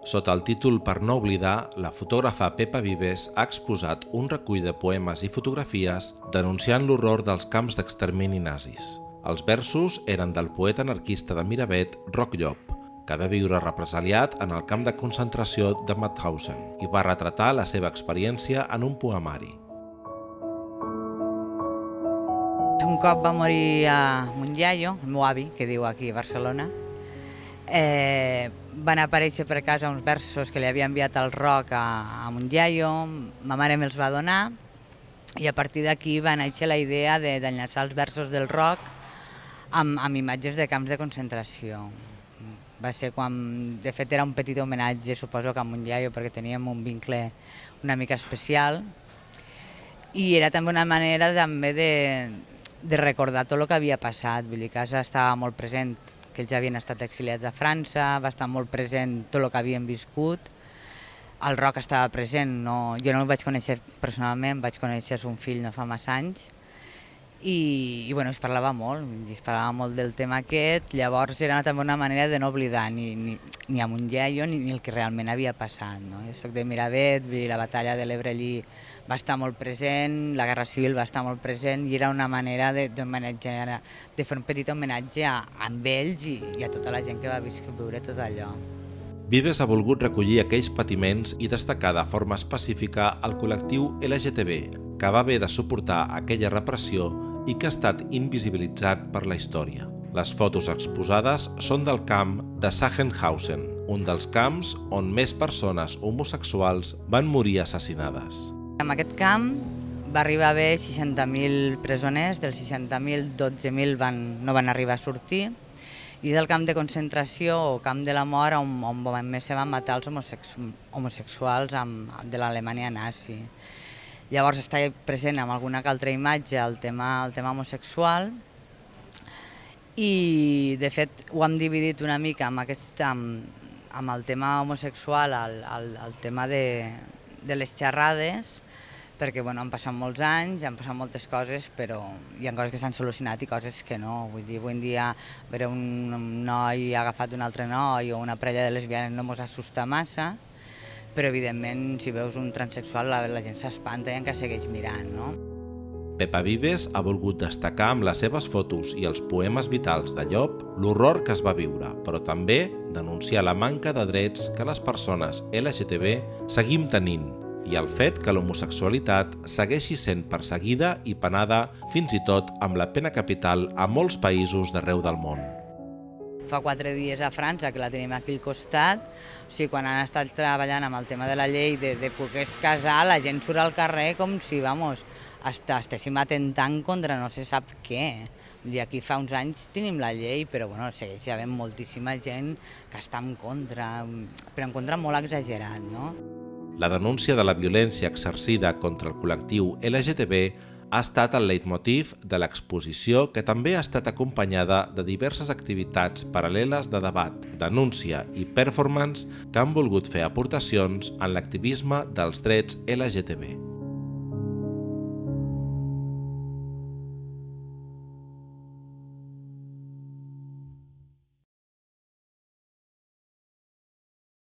Sota el títol Per no oblidar, la fotògrafa Pepa Vives ha exposat un recull de poemes i fotografies denunciant l'horror dels camps d'extermini nazis. Els versos eren del poeta anarquista de Miravet, Roc Llop, que va viure represaliat en el camp de concentració de Mauthausen i va retratar la seva experiència en un poemari. Un cop va morir a Montllaio, el meu avi, que diu aquí a Barcelona, eh, van aparèixer per casa uns versos que li havia enviat el Roc a, a Montllaio, ma mare me'ls va donar, i a partir d'aquí va néixer la idea d'enllaçar els versos del Roc amb, amb imatges de camps de concentració. Va ser quan, de fet era un petit homenatge, suposo que a Montllaio, perquè teníem un vincle una mica especial, i era també una manera també de, de recordar tot el que havia passat, vull dir, casa estava molt present, que ells havien estat exiliats a França, va estar molt present tot el que havien viscut, el Roc estava present, no, jo no el vaig conèixer personalment, vaig conèixer son fill no fa massa anys, i, i bueno, es parlava molt, es parlava molt del tema aquest, llavors era també una manera de no oblidar ni, ni, ni a Montllaio ni, ni el que realment havia passat. No? Jo soc de Miravet, la batalla de l'Ebre allí va estar molt present, la Guerra Civil va estar molt present i era una manera de, de, de fer un petit homenatge a, a ells i, i a tota la gent que va viure tot allò. Vives ha volgut recollir aquells patiments i destacar de forma específica el col·lectiu LGTB, que va haver de suportar aquella repressió i que ha estat invisibilitzat per la història. Les fotos exposades són del camp de Sachsenhausen, un dels camps on més persones homosexuals van morir assassinades. En aquest camp va arribar a haver 60.000 presoners, dels 60.000, 12.000 van, no van arribar a sortir, i del camp de concentració o camp de la mort on, on més se van matar els homosexuals amb, de l'Alemanya nazi. Llavors està present amb alguna altra imatge el tema, el tema homosexual i de fet ho hem dividit una mica amb, aquest, amb, amb el tema homosexual, el, el, el tema de, de les xerrades, perquè bueno, han passat molts anys, han passat moltes coses, però hi ha coses que s'han solucionat i coses que no. Vull dir, avui en dia veure un noi agafat un altre noi o una parella de lesbianes no mos assusta massa, però evidentment si veus un transexual la, la gent s'espanta i encara segueix mirant, no? Pepa Vives ha volgut destacar amb les seves fotos i els poemes vitals de Llop l'horror que es va viure, però també denunciar la manca de drets que les persones LGTB seguim tenint i el fet que l'homosexualitat segueixi sent perseguida i penada fins i tot amb la pena capital a molts països d'arreu del món fa quatre dies a França, que la tenim aquí al costat, o sigui, quan han estat treballant amb el tema de la llei de, de poder casar, la gent surt al carrer com si, vamos, hasta, estéssim atentant contra no se sap què. I aquí fa uns anys tenim la llei, però bueno, segueix havent moltíssima gent que està en contra, però en contra molt exagerat, no? La denúncia de la violència exercida contra el col·lectiu LGTB ha estat el leitmotiv de l'exposició que també ha estat acompanyada de diverses activitats paral·leles de debat, denúncia i performance que han volgut fer aportacions en l'activisme dels drets LGTB.